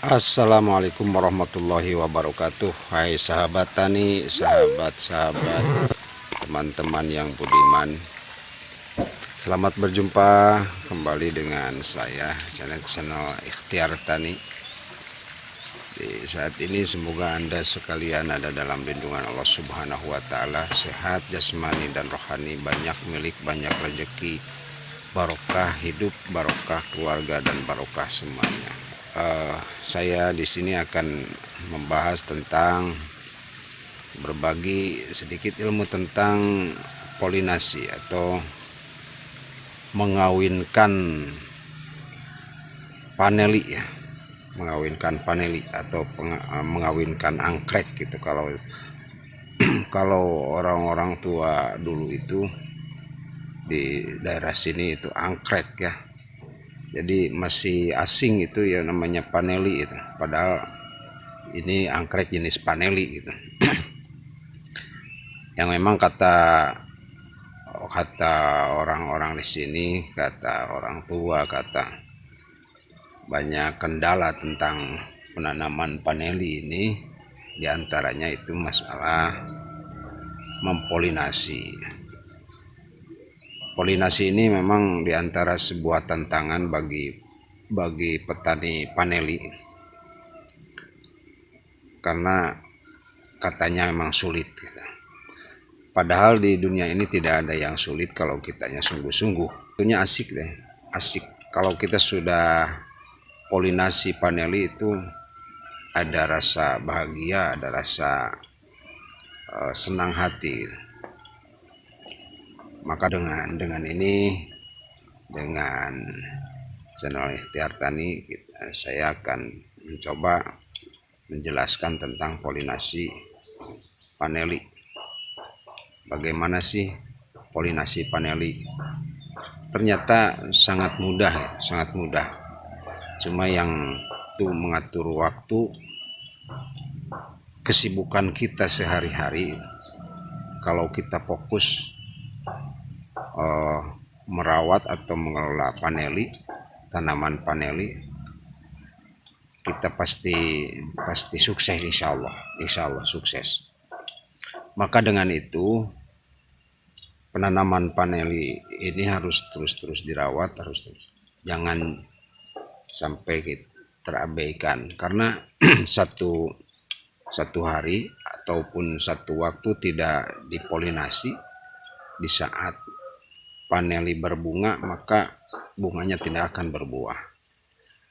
Assalamualaikum warahmatullahi wabarakatuh. Hai sahabat tani, sahabat-sahabat Teman-teman yang budiman. Selamat berjumpa kembali dengan saya Channel-channel Ikhtiar Tani. Di saat ini semoga anda sekalian ada dalam lindungan Allah subhanahu wa ta'ala. Sehat, jasmani dan rohani. Banyak milik, banyak rezeki Barokah hidup, barokah keluarga dan barokah semuanya uh, saya di sini akan membahas tentang berbagi sedikit ilmu tentang polinasi atau mengawinkan paneli ya. Mengawinkan paneli atau uh, mengawinkan angkrek gitu. Kalau kalau orang-orang tua dulu itu di daerah sini itu angkrek ya jadi masih asing itu ya namanya paneli itu. Padahal ini angkrek jenis paneli gitu. Yang memang kata kata orang-orang di sini kata orang tua kata banyak kendala tentang penanaman paneli ini di antaranya itu masalah mempolinasi polinasi ini memang di antara sebuah tantangan bagi bagi petani paneli. Karena katanya memang sulit gitu. padahal di dunia ini tidak ada yang sulit kalau kitanya sungguh-sungguh. Punya asik deh asik. Kalau kita sudah polinasi paneli itu ada rasa bahagia ada rasa uh, senang hati gitu maka dengan dengan ini dengan channel ikhtiar tani saya akan mencoba menjelaskan tentang polinasi paneli. Bagaimana sih polinasi paneli? Ternyata sangat mudah ya, sangat mudah. Cuma yang itu mengatur waktu kesibukan kita sehari-hari kalau kita fokus uh, merawat atau mengelola paneli tanaman paneli kita pasti pasti sukses insya Allah. Insya Allah sukses. Maka dengan itu penanaman paneli ini harus terus-terus dirawat harus terus. Jangan sampai terabaikan. Karena satu satu hari ataupun satu waktu tidak dipolinasi di saat paneli berbunga maka bunganya tidak akan berbuah.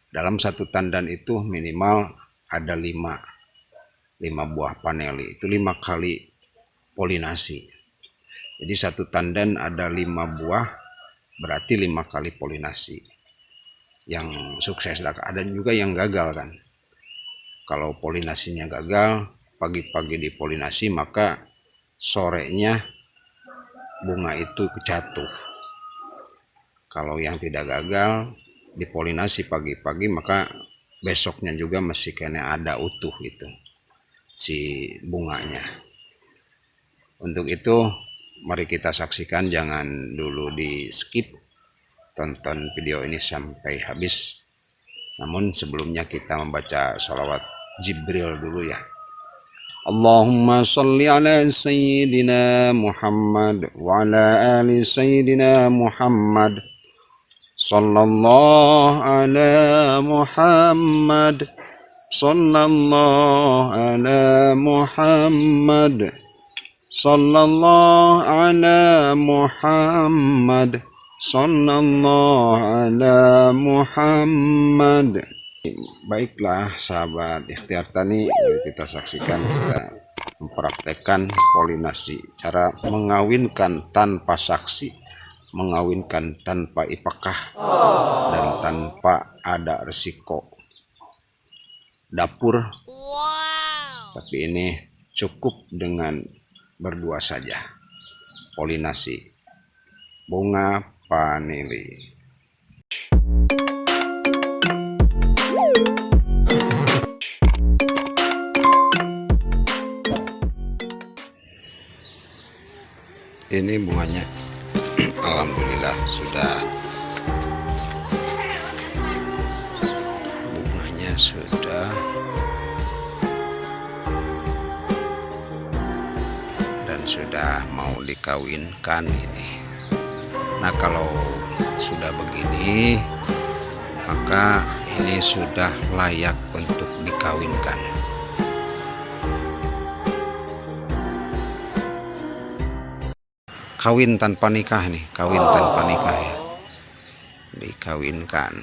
Dalam satu tandan itu minimal ada lima lima buah paneli itu lima kali polinasi. Jadi satu tandan ada lima buah berarti lima kali polinasi. Yang sukses ada juga yang gagal kan. Kalau polinasinya gagal pagi-pagi dipolinasi maka sorenya bunga itu jatuh. Kalau yang tidak gagal dipolinasi pagi-pagi maka besoknya juga masih kena ada utuh itu si bunganya. Untuk itu mari kita saksikan jangan dulu di skip tonton video ini sampai habis. Namun sebelumnya kita membaca salawat Jibril dulu ya اللهم صل على سيدنا محمد وعلى آل سيدنا محمد. صلى الله على محمد. صلى الله على محمد. صلى الله على محمد. صلى الله على محمد. Baiklah sahabat ikhtiar tani kita saksikan kita mempraktekkan polinasi cara mengawinkan tanpa saksi mengawinkan tanpa ipakah dan tanpa ada resiko. Dapur. Tapi ini cukup dengan berdua saja. Polinasi. Bunga panili ini bunganya. Alhamdulillah sudah. Bunganya sudah. Dan sudah mau dikawinkan ini. Nah kalau sudah begini maka ini sudah layak untuk dikawinkan. Kawin tanpa nikah nih kawin tanpa nikah ya. Dikawinkan.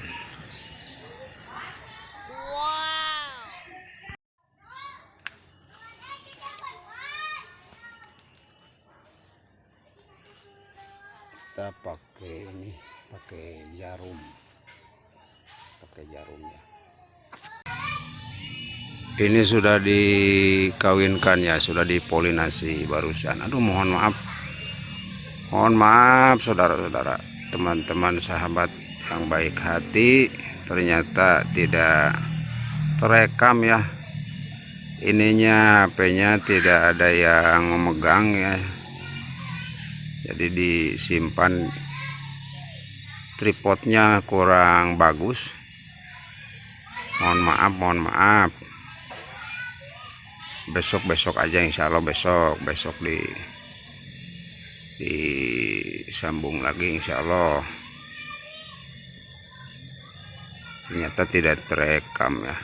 Kita pakai ini pakai jarum. Pakai jarum ya. Ini sudah dikawinkan ya sudah dipolinasi barusan. Aduh mohon maaf mohon maaf saudara-saudara. Teman-teman sahabat yang baik hati ternyata tidak terekam ya. Ininya HP-nya tidak ada yang memegang ya. Jadi disimpan tripodnya kurang bagus. Mohon maaf mohon maaf. Besok-besok aja insya Allah besok besok di disambung lagi insya Allah. Ternyata tidak terekam ya.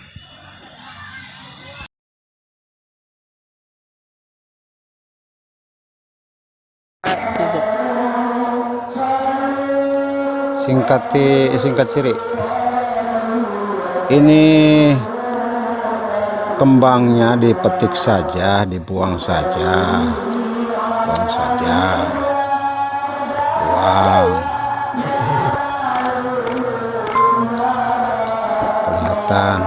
Singkati singkat siri ini kembangnya dipetik saja dibuang saja buang saja. Wow. Kelihatan.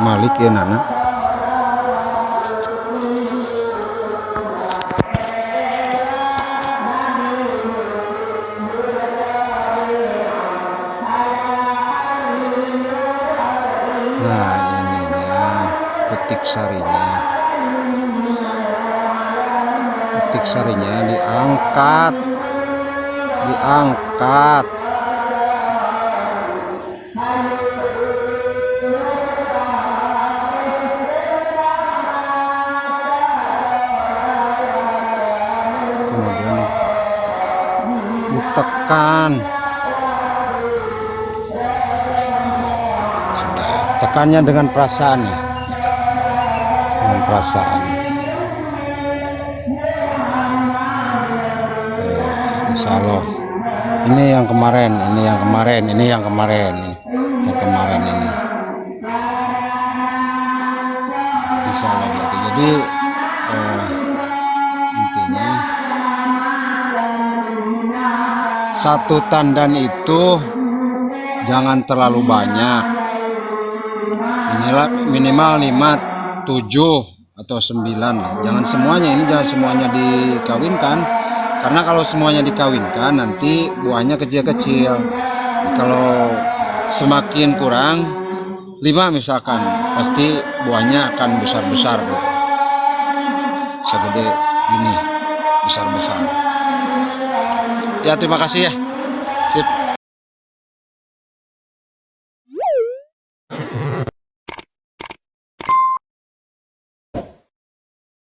Malik ya Nana sarinya. Petik sarinya diangkat. Diangkat. Kemudian ditekan. Tekannya dengan perasaan ya dengan perasaan. Ya, Insya Allah. Ini yang kemarin ini yang kemarin ini yang kemarin yang kemarin ini. Insya Allah berarti. jadi eh, intinya satu tandan itu jangan terlalu banyak. Minimal minimal 5 7 atau 9 lah. jangan semuanya ini jangan semuanya dikawinkan. Karena kalau semuanya dikawinkan nanti buahnya kecil-kecil. Kalau semakin kurang 5 misalkan pasti buahnya akan besar-besar Bu. segede gini besar-besar. Ya terima kasih ya. Sip